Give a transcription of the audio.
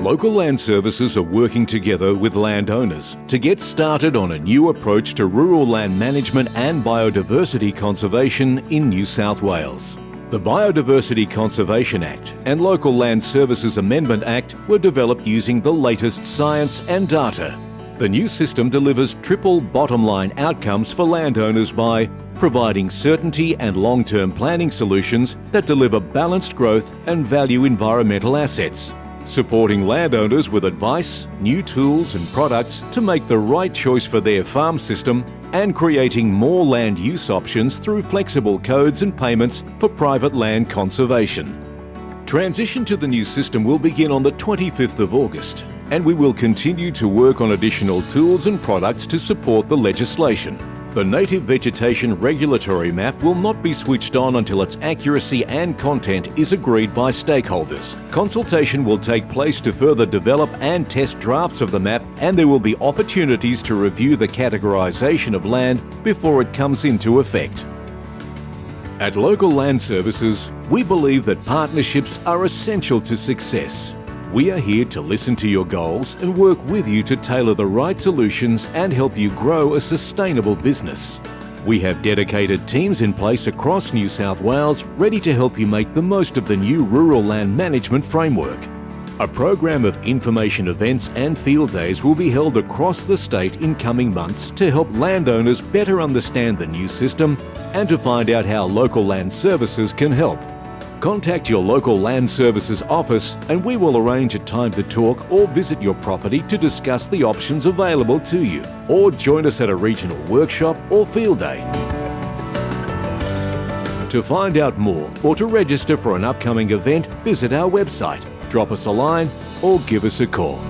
Local Land Services are working together with landowners to get started on a new approach to rural land management and biodiversity conservation in New South Wales. The Biodiversity Conservation Act and Local Land Services Amendment Act were developed using the latest science and data. The new system delivers triple bottom line outcomes for landowners by providing certainty and long-term planning solutions that deliver balanced growth and value environmental assets, supporting landowners with advice, new tools and products to make the right choice for their farm system and creating more land use options through flexible codes and payments for private land conservation. Transition to the new system will begin on the 25th of August and we will continue to work on additional tools and products to support the legislation. The Native Vegetation Regulatory Map will not be switched on until its accuracy and content is agreed by stakeholders. Consultation will take place to further develop and test drafts of the map and there will be opportunities to review the categorisation of land before it comes into effect. At Local Land Services, we believe that partnerships are essential to success. We are here to listen to your goals and work with you to tailor the right solutions and help you grow a sustainable business. We have dedicated teams in place across New South Wales ready to help you make the most of the new Rural Land Management Framework. A program of information events and field days will be held across the state in coming months to help landowners better understand the new system and to find out how local land services can help. Contact your local Land Services office and we will arrange a time to talk or visit your property to discuss the options available to you. Or join us at a regional workshop or field day. To find out more or to register for an upcoming event, visit our website, drop us a line or give us a call.